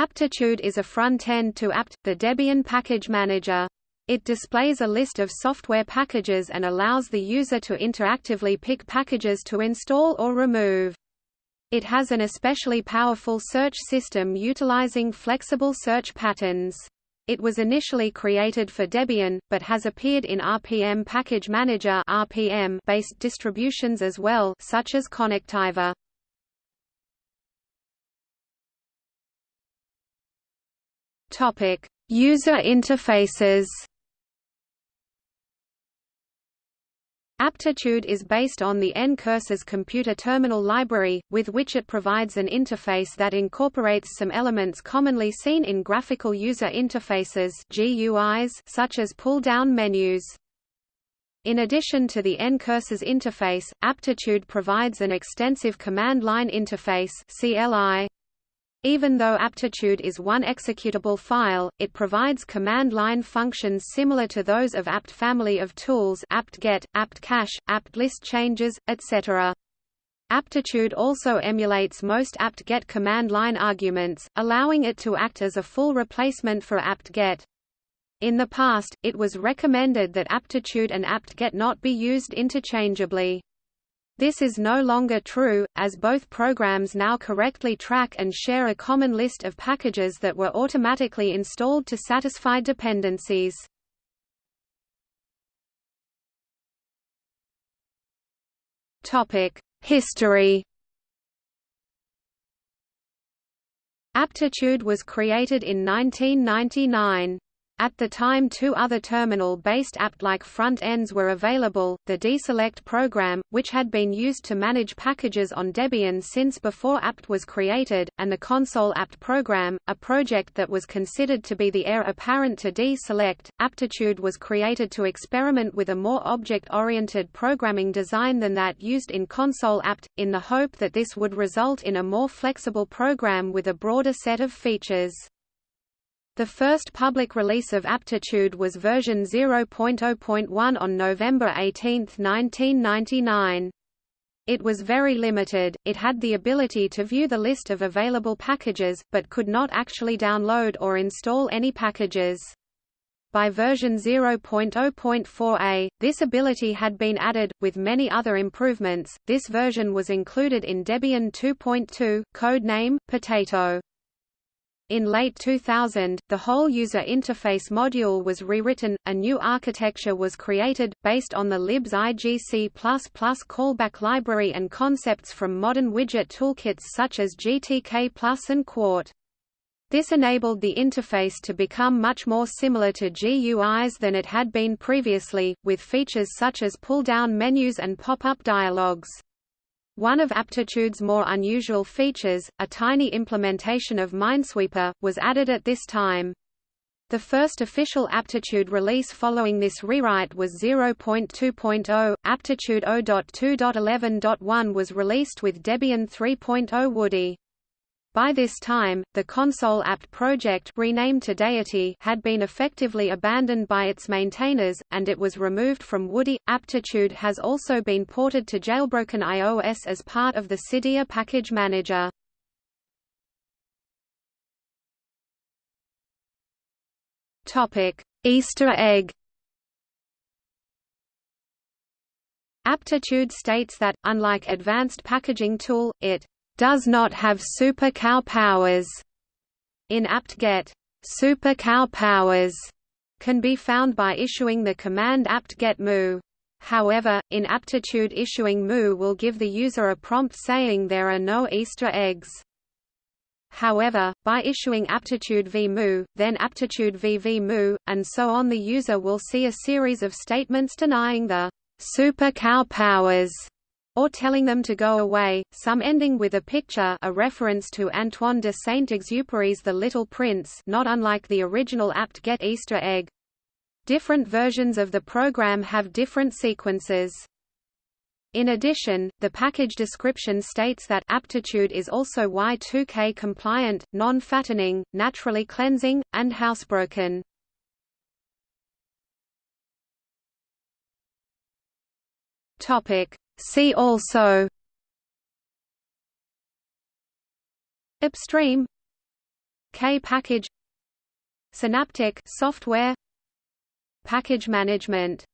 Aptitude is a front-end to apt, the Debian package manager. It displays a list of software packages and allows the user to interactively pick packages to install or remove. It has an especially powerful search system utilizing flexible search patterns. It was initially created for Debian, but has appeared in RPM Package Manager based distributions as well such as Conectiva. Topic: User interfaces. Aptitude is based on the Ncurses computer terminal library, with which it provides an interface that incorporates some elements commonly seen in graphical user interfaces GUIs, such as pull-down menus. In addition to the Ncurses interface, Aptitude provides an extensive command line interface CLI. Even though aptitude is one executable file, it provides command line functions similar to those of apt family of tools apt-get, apt-cache, apt-list changes, etc. Aptitude also emulates most apt-get command line arguments, allowing it to act as a full replacement for apt-get. In the past, it was recommended that aptitude and apt-get not be used interchangeably. This is no longer true, as both programs now correctly track and share a common list of packages that were automatically installed to satisfy dependencies. History Aptitude was created in 1999. At the time two other terminal-based apt-like front-ends were available, the dselect program, which had been used to manage packages on Debian since before apt was created, and the console apt program, a project that was considered to be the heir apparent to dselect. Aptitude was created to experiment with a more object-oriented programming design than that used in console apt, in the hope that this would result in a more flexible program with a broader set of features. The first public release of Aptitude was version 0.0.1 on November 18, 1999. It was very limited, it had the ability to view the list of available packages, but could not actually download or install any packages. By version 0.0.4a, this ability had been added, with many other improvements. This version was included in Debian 2.2, codename Potato. In late 2000, the whole user interface module was rewritten, a new architecture was created, based on the libsigc++ callback library and concepts from modern widget toolkits such as GTK and Qt. This enabled the interface to become much more similar to GUIs than it had been previously, with features such as pull-down menus and pop-up dialogues. One of Aptitude's more unusual features, a tiny implementation of Minesweeper, was added at this time. The first official Aptitude release following this rewrite was 0.2.0. Aptitude 0.2.11.1 was released with Debian 3.0 Woody. By this time, the console apt project renamed to Deity had been effectively abandoned by its maintainers, and it was removed from Woody. Aptitude has also been ported to jailbroken iOS as part of the Cydia package manager. Easter egg. Aptitude states that, unlike Advanced Packaging Tool, it does not have super cow powers. In apt-get, super cow powers can be found by issuing the command apt-get moo. However, in aptitude issuing moo will give the user a prompt saying there are no Easter eggs. However, by issuing aptitude v moo, then aptitude v v moo, and so on the user will see a series of statements denying the super cow powers or telling them to go away, some ending with a picture a reference to Antoine de Saint-Exupéry's The Little Prince not unlike the original apt-get Easter egg. Different versions of the program have different sequences. In addition, the package description states that aptitude is also Y2K compliant, non-fattening, naturally cleansing, and housebroken. Topic: See also Upstream K-package Synaptic software Package management